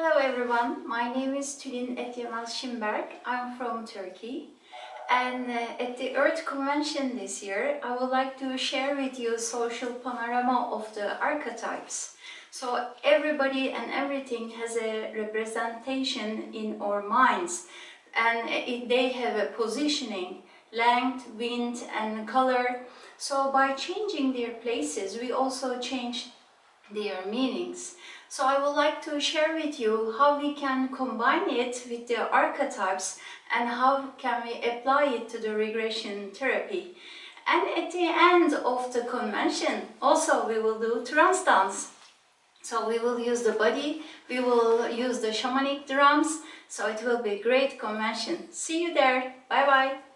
Hello everyone, my name is Tülin Etyemal Şimberg. I'm from Turkey. And uh, at the Earth Convention this year, I would like to share with you social panorama of the archetypes. So everybody and everything has a representation in our minds and it, they have a positioning, length, wind and color. So by changing their places, we also change their meanings. So I would like to share with you how we can combine it with the archetypes and how can we apply it to the regression therapy. And at the end of the convention, also we will do trance dance. So we will use the body, we will use the shamanic drums, so it will be a great convention. See you there, bye bye!